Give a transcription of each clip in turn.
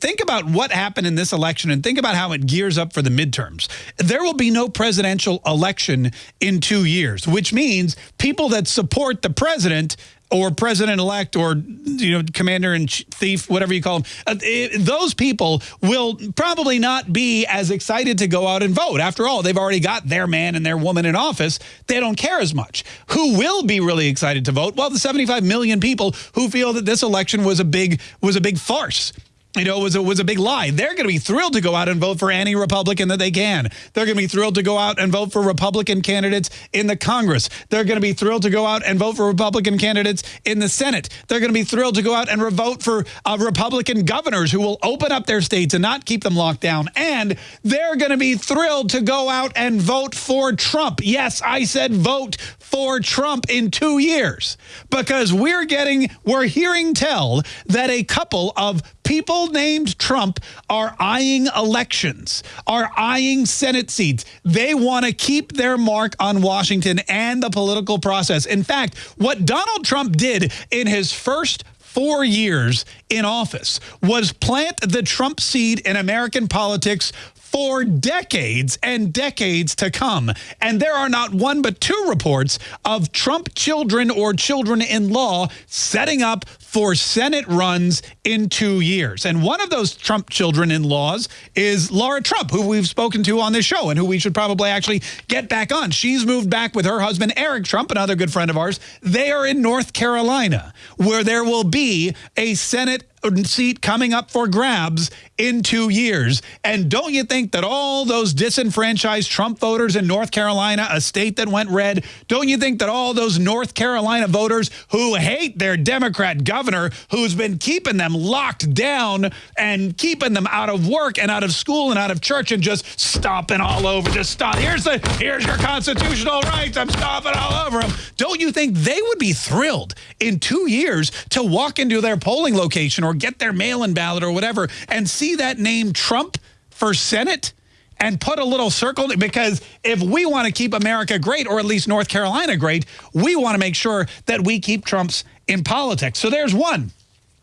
think about what happened in this election and think about how it gears up for the midterms. There will be no presidential election in two years, which means people that support the president or president-elect or you know commander in thief whatever you call them uh, those people will probably not be as excited to go out and vote. After all they've already got their man and their woman in office. They don't care as much. Who will be really excited to vote? Well the 75 million people who feel that this election was a big was a big farce you know, it was a, was a big lie. They're going to be thrilled to go out and vote for any Republican that they can. They're going to be thrilled to go out and vote for Republican candidates in the Congress. They're going to be thrilled to go out and vote for Republican candidates in the Senate. They're going to be thrilled to go out and vote for uh, Republican governors who will open up their states and not keep them locked down. And they're going to be thrilled to go out and vote for Trump. Yes, I said vote for Trump in two years because we're getting, we're hearing tell that a couple of people named Trump are eyeing elections, are eyeing Senate seats. They want to keep their mark on Washington and the political process. In fact, what Donald Trump did in his first four years in office was plant the Trump seed in American politics for decades and decades to come. And there are not one but two reports of Trump children or children-in-law setting up for Senate runs in two years. And one of those Trump children-in-laws is Laura Trump, who we've spoken to on this show and who we should probably actually get back on. She's moved back with her husband, Eric Trump, another good friend of ours. They are in North Carolina, where there will be a Senate seat coming up for grabs in two years. And don't you think that all those disenfranchised Trump voters in North Carolina, a state that went red, don't you think that all those North Carolina voters who hate their Democrat governor, who's been keeping them locked down and keeping them out of work and out of school and out of church and just stomping all over, just stop. Here's the here's your constitutional rights. I'm stomping all over them. Don't you think they would be thrilled in two years to walk into their polling location or get their mail-in ballot or whatever and see that name Trump for Senate and put a little circle because if we want to keep America great or at least North Carolina great, we want to make sure that we keep Trump's in politics. So there's one.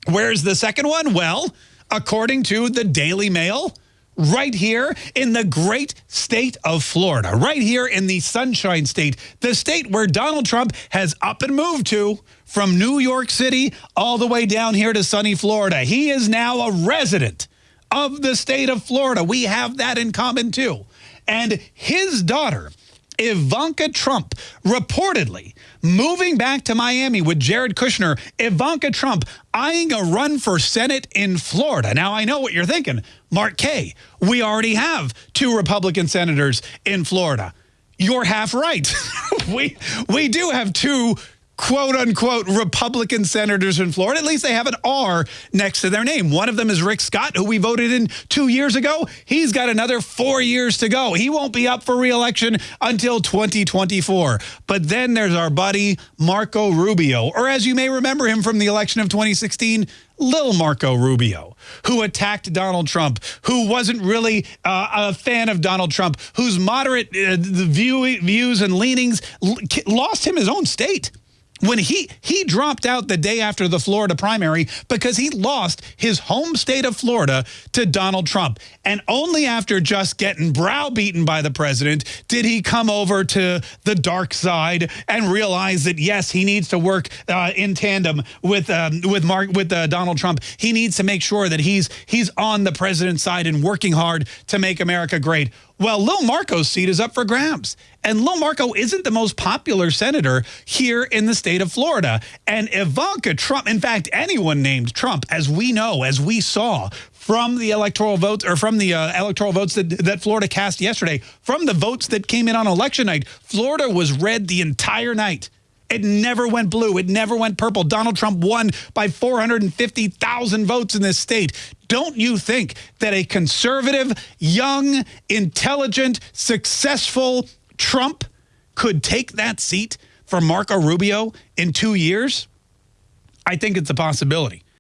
Where's the second one? Well, according to the Daily Mail, right here in the great state of Florida, right here in the Sunshine State, the state where Donald Trump has up and moved to from New York City all the way down here to sunny Florida. He is now a resident of the state of Florida. We have that in common too. And his daughter, Ivanka Trump, reportedly moving back to Miami with Jared Kushner, Ivanka Trump eyeing a run for Senate in Florida. Now, I know what you're thinking. Mark Kaye, we already have two Republican senators in Florida. You're half right. we, we do have two quote unquote Republican senators in Florida. At least they have an R next to their name. One of them is Rick Scott, who we voted in two years ago. He's got another four years to go. He won't be up for reelection until 2024. But then there's our buddy Marco Rubio, or as you may remember him from the election of 2016, Lil Marco Rubio, who attacked Donald Trump, who wasn't really uh, a fan of Donald Trump, whose moderate uh, view, views and leanings lost him his own state when he he dropped out the day after the Florida primary because he lost his home state of Florida to Donald Trump. And only after just getting browbeaten by the president did he come over to the dark side and realize that yes, he needs to work uh, in tandem with um, with Mark with uh, Donald Trump. He needs to make sure that he's he's on the president's side and working hard to make America great. Well, Lil Marco's seat is up for grabs. And Lil Marco isn't the most popular senator here in the state of Florida. And Ivanka Trump, in fact, anyone named Trump, as we know, as we saw from the electoral votes or from the uh, electoral votes that, that Florida cast yesterday, from the votes that came in on election night, Florida was red the entire night. It never went blue. It never went purple. Donald Trump won by 450,000 votes in this state. Don't you think that a conservative, young, intelligent, successful Trump could take that seat for Marco Rubio in two years? I think it's a possibility.